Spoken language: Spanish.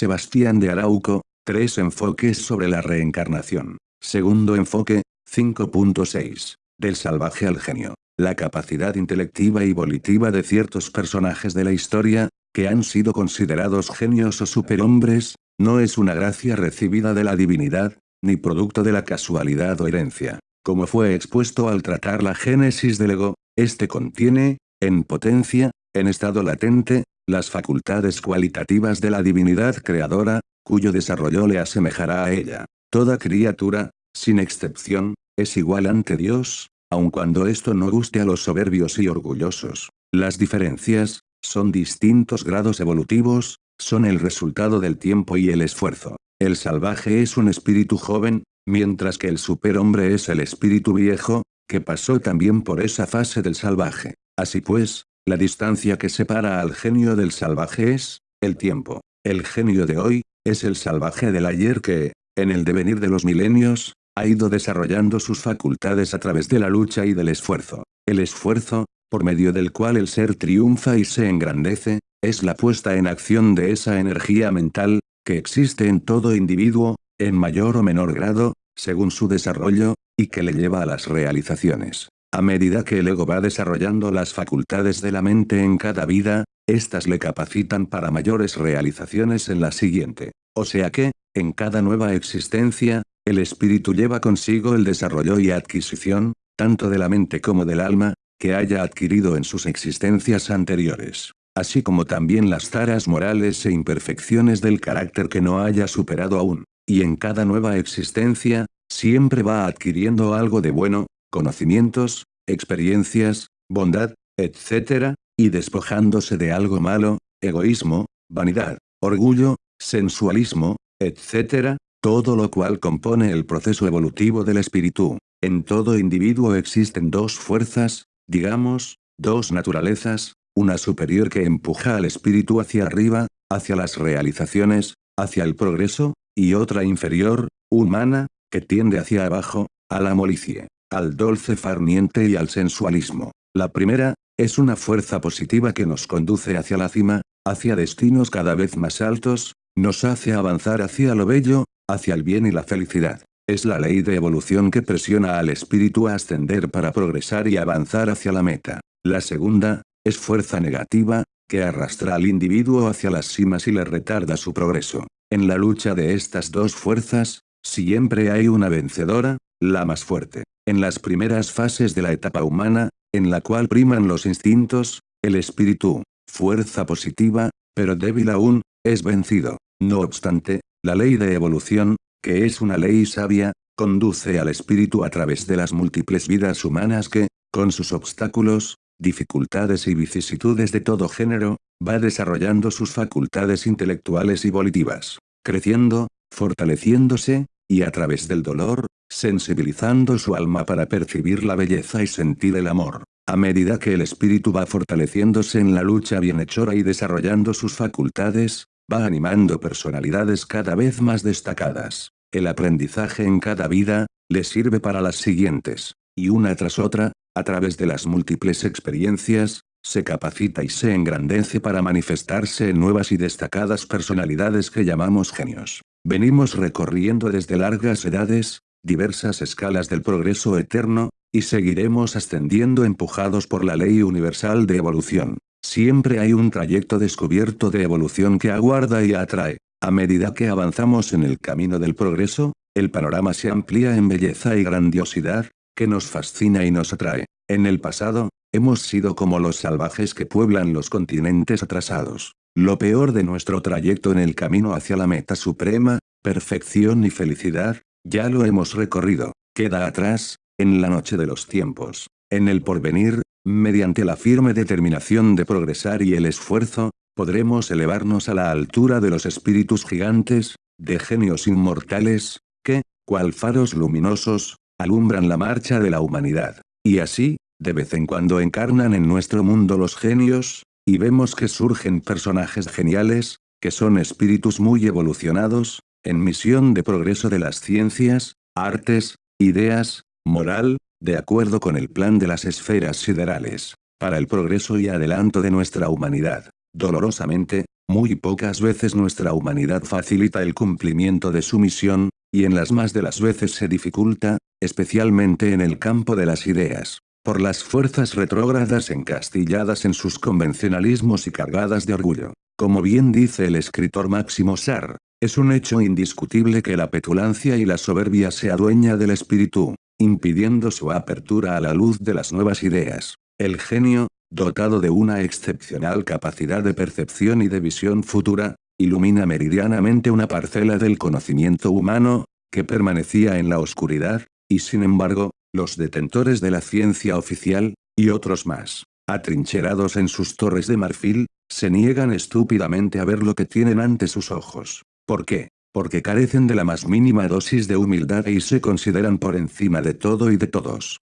Sebastián de Arauco, tres enfoques sobre la reencarnación. Segundo enfoque, 5.6. Del salvaje al genio. La capacidad intelectiva y volitiva de ciertos personajes de la historia, que han sido considerados genios o superhombres, no es una gracia recibida de la divinidad, ni producto de la casualidad o herencia. Como fue expuesto al tratar la génesis del ego, este contiene, en potencia, en estado latente, las facultades cualitativas de la divinidad creadora, cuyo desarrollo le asemejará a ella. Toda criatura, sin excepción, es igual ante Dios, aun cuando esto no guste a los soberbios y orgullosos. Las diferencias, son distintos grados evolutivos, son el resultado del tiempo y el esfuerzo. El salvaje es un espíritu joven, mientras que el superhombre es el espíritu viejo, que pasó también por esa fase del salvaje. Así pues, la distancia que separa al genio del salvaje es, el tiempo. El genio de hoy, es el salvaje del ayer que, en el devenir de los milenios, ha ido desarrollando sus facultades a través de la lucha y del esfuerzo. El esfuerzo, por medio del cual el ser triunfa y se engrandece, es la puesta en acción de esa energía mental, que existe en todo individuo, en mayor o menor grado, según su desarrollo, y que le lleva a las realizaciones. A medida que el ego va desarrollando las facultades de la mente en cada vida, éstas le capacitan para mayores realizaciones en la siguiente. O sea que, en cada nueva existencia, el espíritu lleva consigo el desarrollo y adquisición, tanto de la mente como del alma, que haya adquirido en sus existencias anteriores. Así como también las taras morales e imperfecciones del carácter que no haya superado aún. Y en cada nueva existencia, siempre va adquiriendo algo de bueno, conocimientos, experiencias, bondad, etc., y despojándose de algo malo, egoísmo, vanidad, orgullo, sensualismo, etc., todo lo cual compone el proceso evolutivo del espíritu. En todo individuo existen dos fuerzas, digamos, dos naturalezas, una superior que empuja al espíritu hacia arriba, hacia las realizaciones, hacia el progreso, y otra inferior, humana, que tiende hacia abajo, a la molicie al dulce farniente y al sensualismo. La primera, es una fuerza positiva que nos conduce hacia la cima, hacia destinos cada vez más altos, nos hace avanzar hacia lo bello, hacia el bien y la felicidad. Es la ley de evolución que presiona al espíritu a ascender para progresar y avanzar hacia la meta. La segunda, es fuerza negativa, que arrastra al individuo hacia las cimas y le retarda su progreso. En la lucha de estas dos fuerzas, siempre hay una vencedora, la más fuerte. En las primeras fases de la etapa humana, en la cual priman los instintos, el espíritu, fuerza positiva, pero débil aún, es vencido. No obstante, la ley de evolución, que es una ley sabia, conduce al espíritu a través de las múltiples vidas humanas que, con sus obstáculos, dificultades y vicisitudes de todo género, va desarrollando sus facultades intelectuales y volitivas, creciendo, fortaleciéndose, y a través del dolor, sensibilizando su alma para percibir la belleza y sentir el amor. A medida que el espíritu va fortaleciéndose en la lucha bienhechora y desarrollando sus facultades, va animando personalidades cada vez más destacadas. El aprendizaje en cada vida, le sirve para las siguientes. Y una tras otra, a través de las múltiples experiencias, se capacita y se engrandece para manifestarse en nuevas y destacadas personalidades que llamamos genios. Venimos recorriendo desde largas edades, diversas escalas del progreso eterno, y seguiremos ascendiendo empujados por la ley universal de evolución. Siempre hay un trayecto descubierto de evolución que aguarda y atrae. A medida que avanzamos en el camino del progreso, el panorama se amplía en belleza y grandiosidad, que nos fascina y nos atrae. En el pasado, hemos sido como los salvajes que pueblan los continentes atrasados. Lo peor de nuestro trayecto en el camino hacia la meta suprema, perfección y felicidad, ya lo hemos recorrido. Queda atrás, en la noche de los tiempos. En el porvenir, mediante la firme determinación de progresar y el esfuerzo, podremos elevarnos a la altura de los espíritus gigantes, de genios inmortales, que, cual faros luminosos, alumbran la marcha de la humanidad. Y así, de vez en cuando encarnan en nuestro mundo los genios, y vemos que surgen personajes geniales, que son espíritus muy evolucionados, en misión de progreso de las ciencias, artes, ideas, moral, de acuerdo con el plan de las esferas siderales, para el progreso y adelanto de nuestra humanidad. dolorosamente, muy pocas veces nuestra humanidad facilita el cumplimiento de su misión, y en las más de las veces se dificulta, especialmente en el campo de las ideas, por las fuerzas retrógradas encastilladas en sus convencionalismos y cargadas de orgullo. Como bien dice el escritor Máximo Sar, es un hecho indiscutible que la petulancia y la soberbia se adueña del espíritu, impidiendo su apertura a la luz de las nuevas ideas. El genio, dotado de una excepcional capacidad de percepción y de visión futura, ilumina meridianamente una parcela del conocimiento humano, que permanecía en la oscuridad, y sin embargo, los detentores de la ciencia oficial, y otros más, atrincherados en sus torres de marfil, se niegan estúpidamente a ver lo que tienen ante sus ojos. ¿Por qué? Porque carecen de la más mínima dosis de humildad y se consideran por encima de todo y de todos.